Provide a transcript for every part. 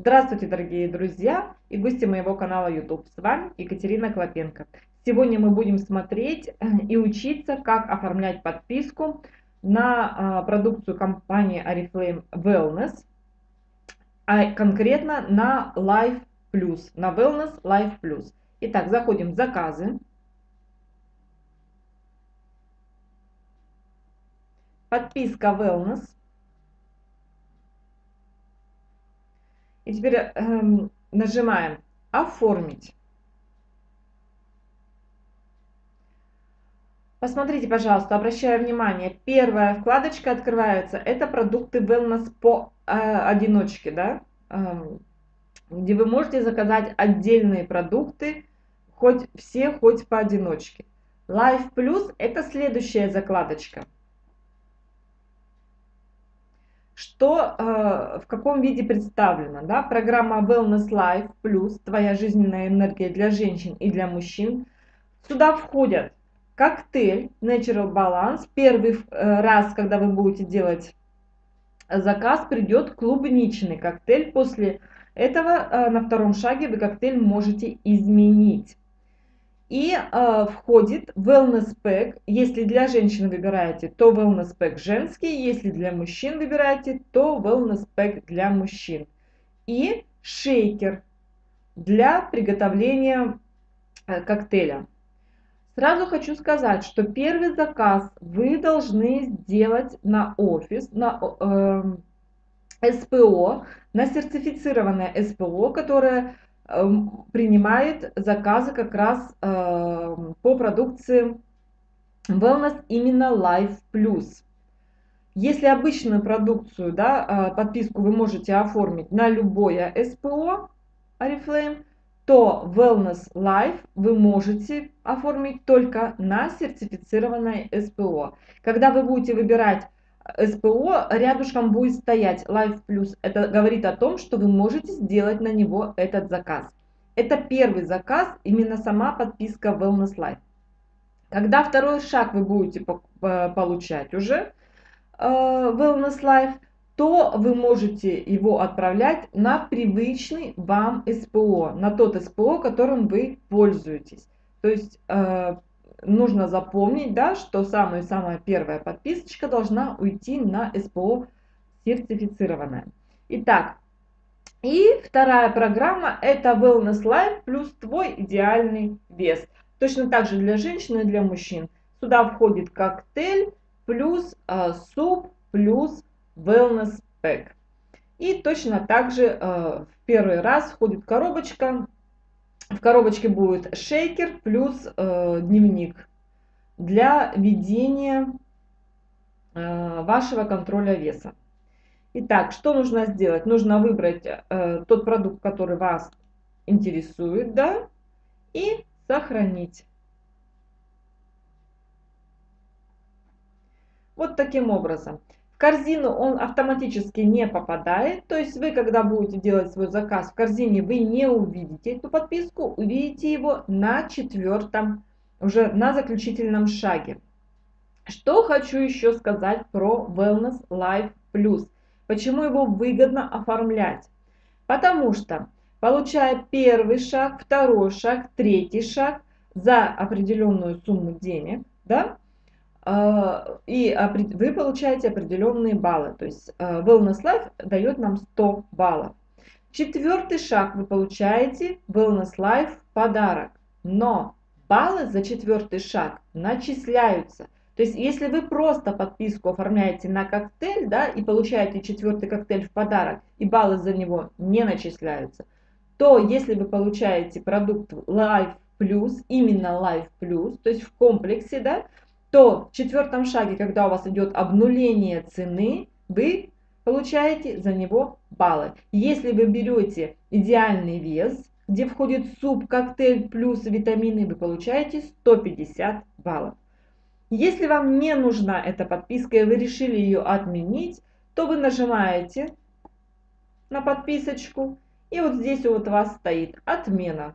Здравствуйте, дорогие друзья и гости моего канала YouTube. С вами Екатерина Клопенко. Сегодня мы будем смотреть и учиться, как оформлять подписку на а, продукцию компании Oriflame Wellness, а конкретно на Life Plus, на Wellness Life Plus. Итак, заходим в заказы. Подписка Wellness. И теперь эм, нажимаем «Оформить». Посмотрите, пожалуйста, обращаю внимание, первая вкладочка открывается, это продукты Wellness по э, одиночке, да, э, где вы можете заказать отдельные продукты, хоть все, хоть поодиночке. Life Plus это следующая закладочка. Что э, в каком виде представлено. Да? Программа Wellness Life Plus, твоя жизненная энергия для женщин и для мужчин. Сюда входят коктейль Natural Balance. Первый э, раз, когда вы будете делать заказ, придет клубничный коктейль. После этого э, на втором шаге вы коктейль можете изменить. И э, входит wellness pack. Если для женщин выбираете, то wellness pack женский. Если для мужчин выбираете, то wellness pack для мужчин. И шейкер для приготовления э, коктейля. Сразу хочу сказать, что первый заказ вы должны сделать на офис, на э, СПО, на сертифицированное СПО, которое Эм, принимает заказы как раз эм, по продукции Wellness именно Life Plus. Если обычную продукцию, да, э, подписку вы можете оформить на любое СПО Oriflame, то Wellness Life вы можете оформить только на сертифицированное СПО. Когда вы будете выбирать СПО рядышком будет стоять Life Plus. Это говорит о том, что вы можете сделать на него этот заказ. Это первый заказ, именно сама подписка Wellness Life. Когда второй шаг вы будете э, получать уже э, Wellness Life, то вы можете его отправлять на привычный вам СПО, на тот СПО, которым вы пользуетесь. То есть э, нужно запомнить, да, что самая-самая первая подписочка должна уйти на СПО сертифицированная. Итак, и вторая программа это Wellness Life плюс твой идеальный вес. Точно так же для женщин и для мужчин. Сюда входит коктейль плюс э, суп плюс Wellness Pack. И точно так же э, в первый раз входит коробочка в коробочке будет шейкер плюс э, дневник для ведения э, вашего контроля веса. Итак, что нужно сделать? Нужно выбрать э, тот продукт, который вас интересует, да, и сохранить. Вот таким образом корзину он автоматически не попадает. То есть вы, когда будете делать свой заказ в корзине, вы не увидите эту подписку, увидите его на четвертом, уже на заключительном шаге. Что хочу еще сказать про Wellness Life Plus. Почему его выгодно оформлять? Потому что, получая первый шаг, второй шаг, третий шаг за определенную сумму денег, да, и вы получаете определенные баллы. То есть а, Wellness Life дает нам 100 баллов. Четвертый шаг вы получаете Wellness Life подарок. Но баллы за четвертый шаг начисляются. То есть, если вы просто подписку оформляете на коктейль, да, и получаете четвертый коктейль в подарок, и баллы за него не начисляются, то если вы получаете продукт Life Plus, именно Life Plus, то есть в комплексе, да, то в четвертом шаге, когда у вас идет обнуление цены, вы получаете за него баллы. Если вы берете идеальный вес, где входит суп, коктейль плюс витамины, вы получаете 150 баллов. Если вам не нужна эта подписка и вы решили ее отменить, то вы нажимаете на подписочку и вот здесь вот у вас стоит отмена.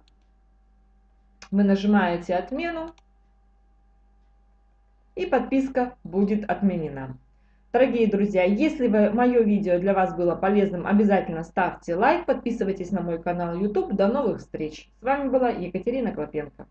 Вы нажимаете отмену и подписка будет отменена. Дорогие друзья, если вы, мое видео для вас было полезным, обязательно ставьте лайк, подписывайтесь на мой канал YouTube. До новых встреч! С вами была Екатерина Клопенко.